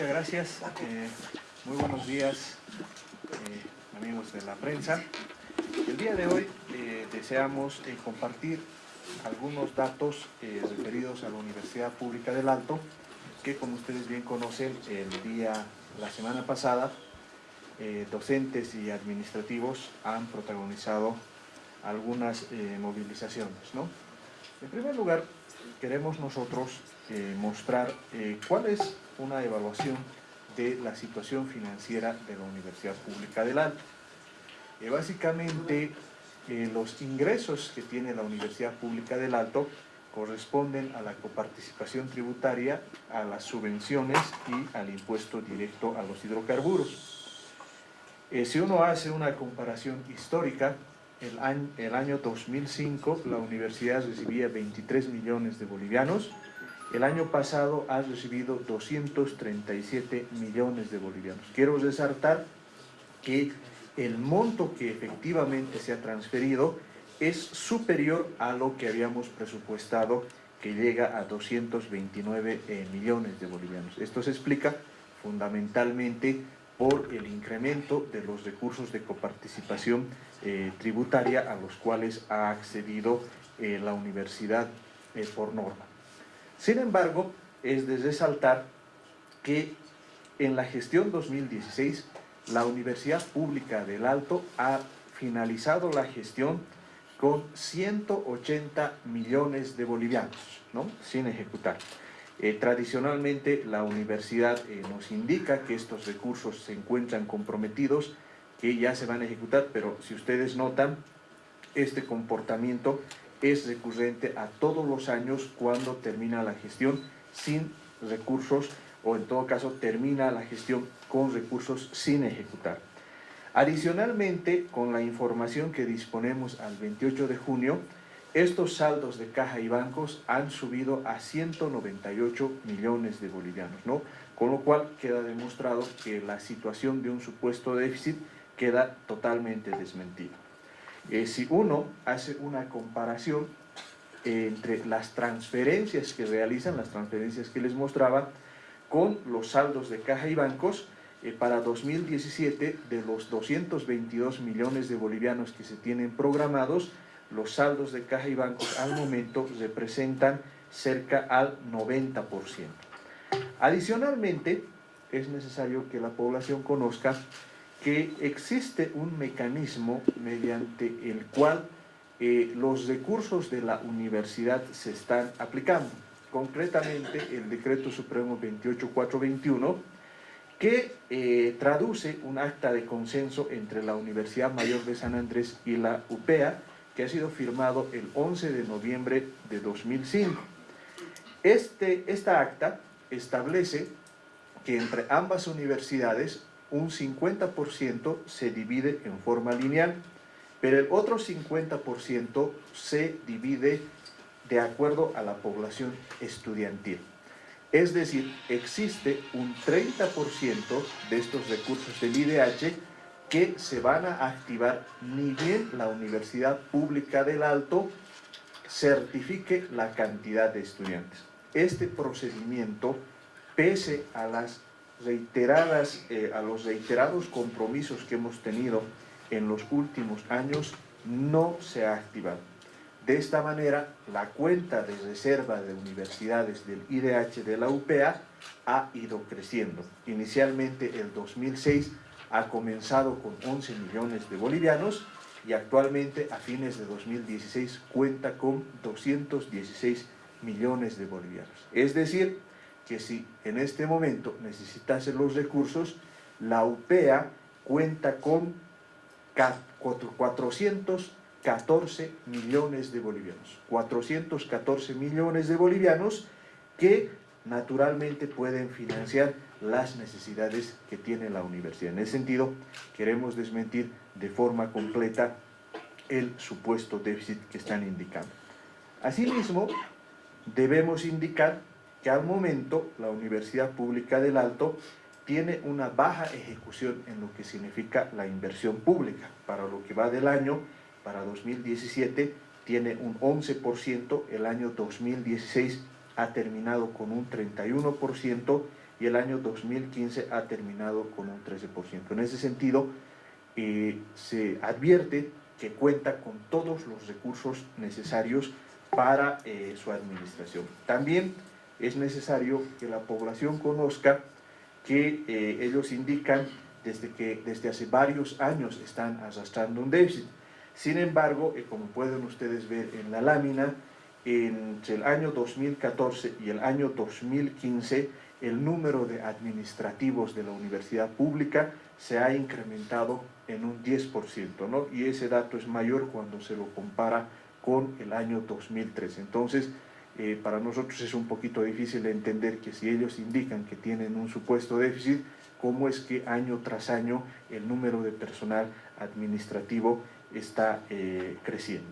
muchas gracias. Eh, muy buenos días, eh, amigos de la prensa. El día de hoy eh, deseamos compartir algunos datos referidos a la Universidad Pública del Alto, que como ustedes bien conocen, el día, la semana pasada, docentes y administrativos han protagonizado algunas movilizaciones. ¿no? En primer lugar, queremos nosotros mostrar cuál es una evaluación de la situación financiera de la Universidad Pública del Alto. Eh, básicamente, eh, los ingresos que tiene la Universidad Pública del Alto corresponden a la coparticipación tributaria, a las subvenciones y al impuesto directo a los hidrocarburos. Eh, si uno hace una comparación histórica, el año, el año 2005 la universidad recibía 23 millones de bolivianos, el año pasado ha recibido 237 millones de bolivianos. Quiero resaltar que el monto que efectivamente se ha transferido es superior a lo que habíamos presupuestado, que llega a 229 eh, millones de bolivianos. Esto se explica fundamentalmente por el incremento de los recursos de coparticipación eh, tributaria a los cuales ha accedido eh, la universidad por norma. Sin embargo, es de resaltar que en la gestión 2016 la Universidad Pública del Alto ha finalizado la gestión con 180 millones de bolivianos, ¿no? sin ejecutar. Eh, tradicionalmente la universidad eh, nos indica que estos recursos se encuentran comprometidos, que ya se van a ejecutar, pero si ustedes notan, este comportamiento es recurrente a todos los años cuando termina la gestión sin recursos o en todo caso termina la gestión con recursos sin ejecutar. Adicionalmente, con la información que disponemos al 28 de junio, estos saldos de caja y bancos han subido a 198 millones de bolivianos, ¿no? Con lo cual queda demostrado que la situación de un supuesto déficit queda totalmente desmentida. Eh, si uno hace una comparación entre las transferencias que realizan, las transferencias que les mostraba, con los saldos de caja y bancos, eh, para 2017, de los 222 millones de bolivianos que se tienen programados, los saldos de caja y bancos al momento representan cerca al 90%. Adicionalmente, es necesario que la población conozca que existe un mecanismo mediante el cual eh, los recursos de la universidad se están aplicando. Concretamente, el Decreto Supremo 28421, que eh, traduce un acta de consenso entre la Universidad Mayor de San Andrés y la UPEA, que ha sido firmado el 11 de noviembre de 2005. Este, esta acta establece que entre ambas universidades un 50% se divide en forma lineal, pero el otro 50% se divide de acuerdo a la población estudiantil. Es decir, existe un 30% de estos recursos del IDH que se van a activar ni bien la Universidad Pública del Alto certifique la cantidad de estudiantes. Este procedimiento, pese a las reiteradas, eh, a los reiterados compromisos que hemos tenido en los últimos años, no se ha activado. De esta manera, la cuenta de reserva de universidades del IDH de la UPA ha ido creciendo. Inicialmente, el 2006 ha comenzado con 11 millones de bolivianos y actualmente, a fines de 2016, cuenta con 216 millones de bolivianos. Es decir, que si en este momento necesitase los recursos, la UPEA cuenta con 414 millones de bolivianos. 414 millones de bolivianos que naturalmente pueden financiar las necesidades que tiene la universidad. En ese sentido, queremos desmentir de forma completa el supuesto déficit que están indicando. Asimismo, debemos indicar que al momento la Universidad Pública del Alto tiene una baja ejecución en lo que significa la inversión pública. Para lo que va del año, para 2017, tiene un 11%, el año 2016 ha terminado con un 31% y el año 2015 ha terminado con un 13%. En ese sentido, eh, se advierte que cuenta con todos los recursos necesarios para eh, su administración. También es necesario que la población conozca que eh, ellos indican desde que desde hace varios años están arrastrando un déficit. Sin embargo, como pueden ustedes ver en la lámina, entre el año 2014 y el año 2015 el número de administrativos de la universidad pública se ha incrementado en un 10%, ¿no? y ese dato es mayor cuando se lo compara con el año 2013. Entonces, para nosotros es un poquito difícil entender que si ellos indican que tienen un supuesto déficit, cómo es que año tras año el número de personal administrativo está eh, creciendo.